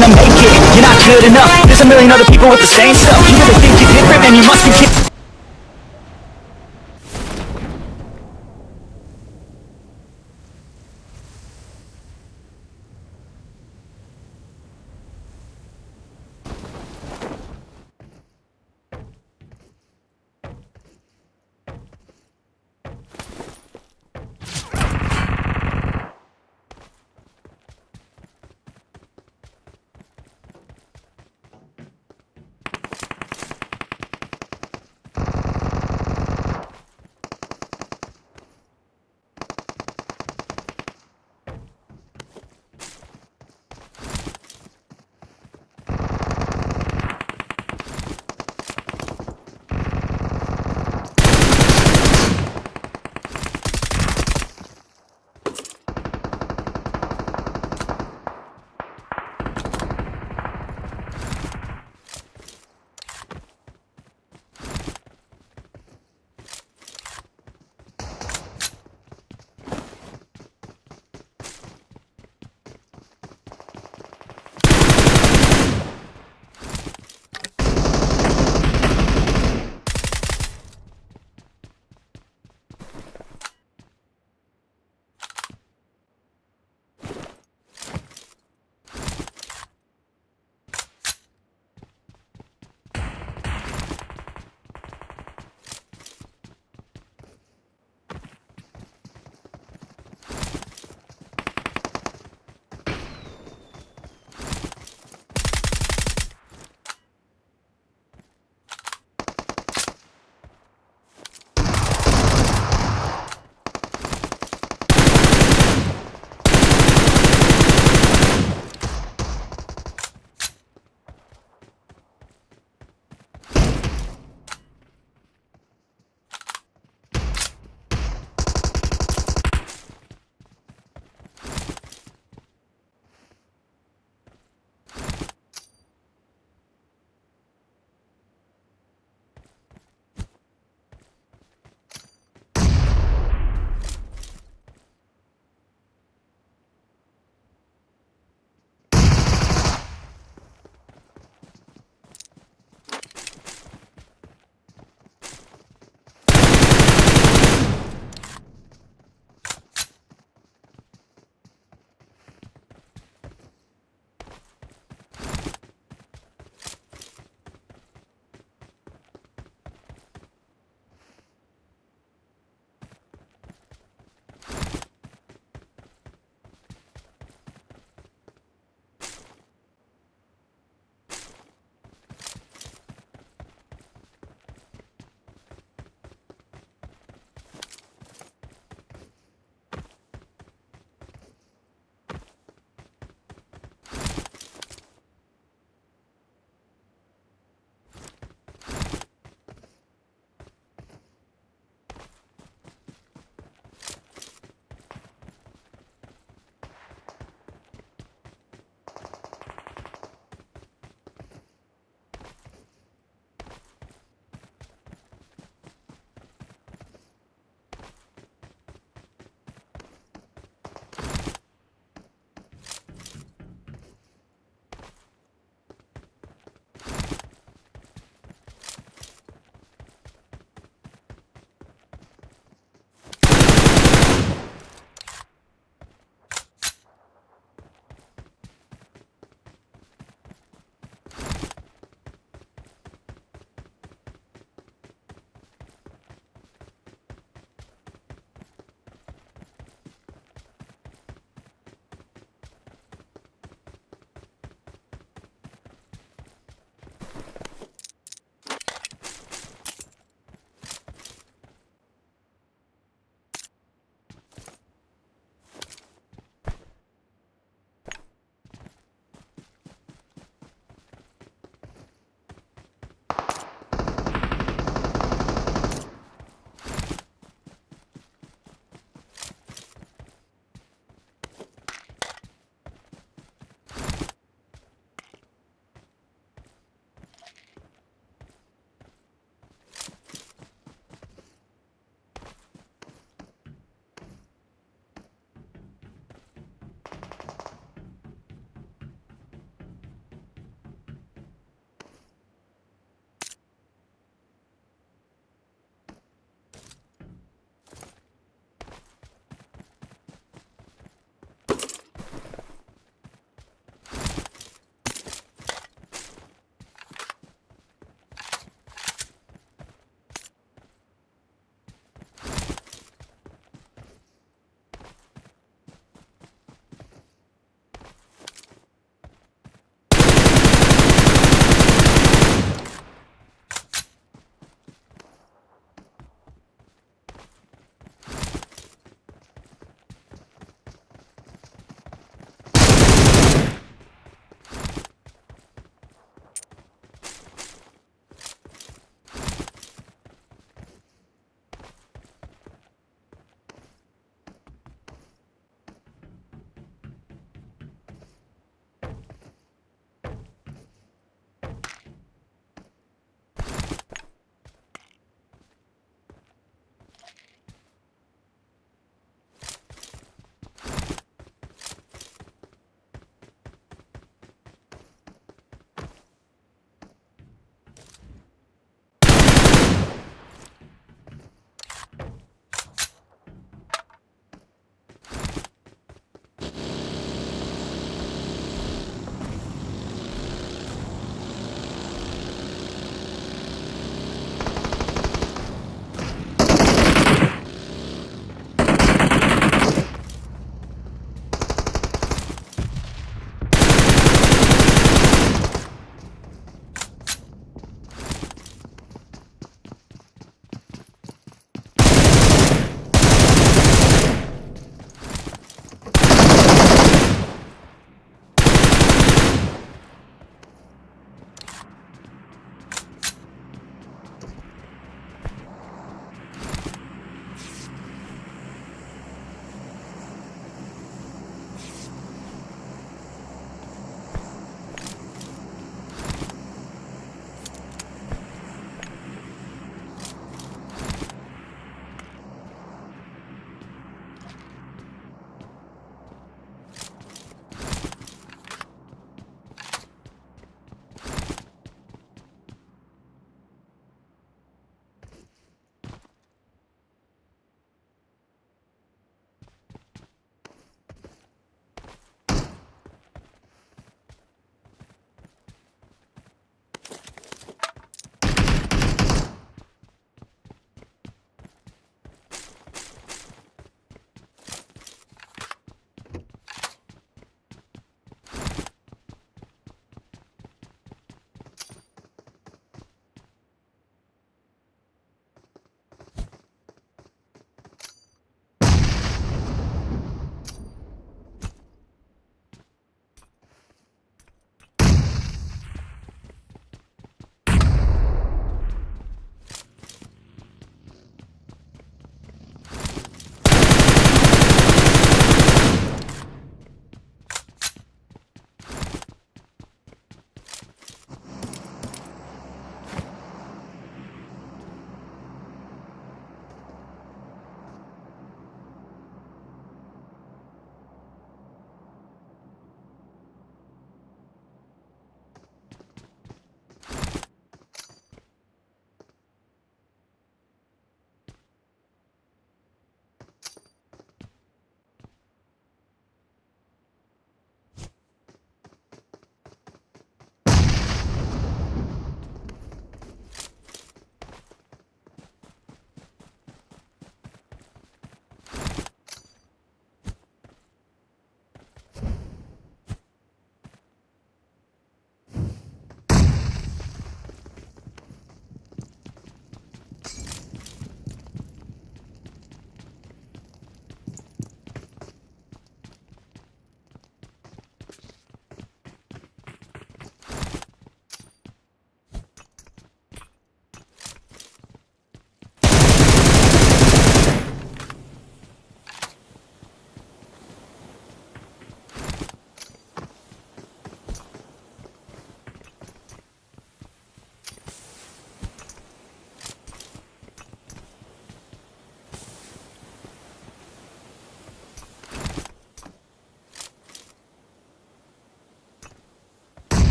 gonna make it. You're not good enough. There's a million other people with the same stuff. You really think you're different, man, you must be kidding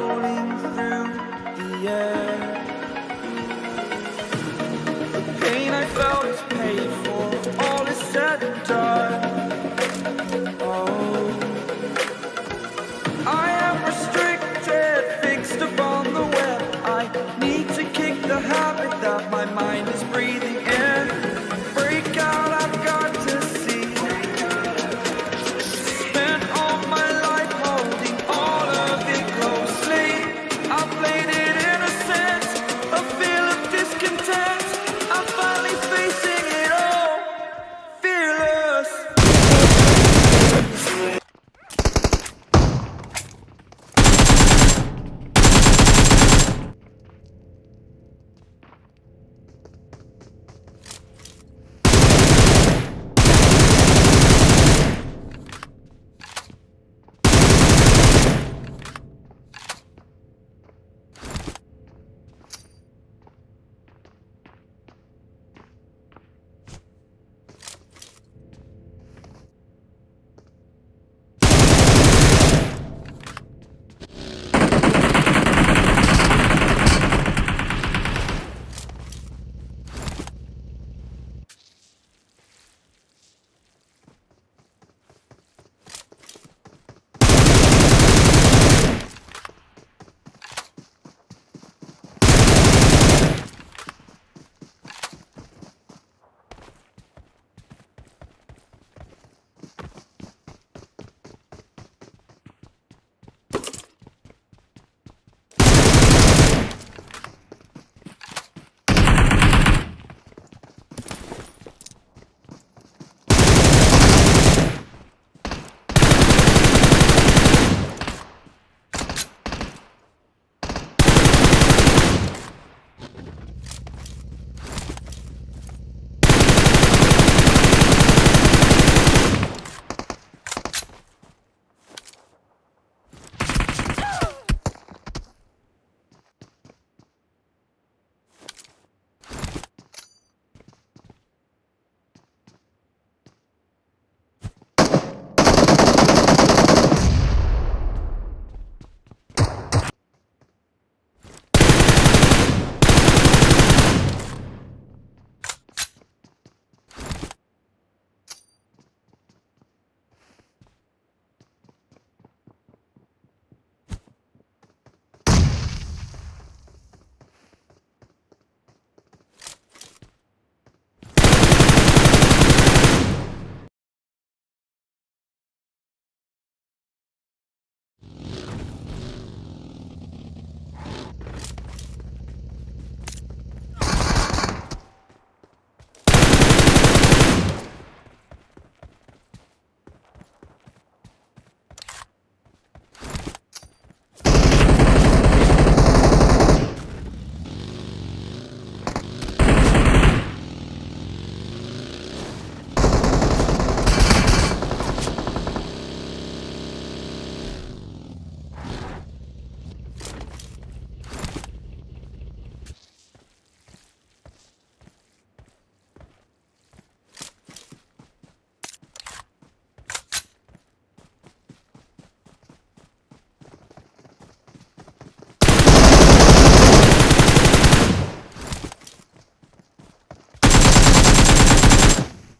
Oh.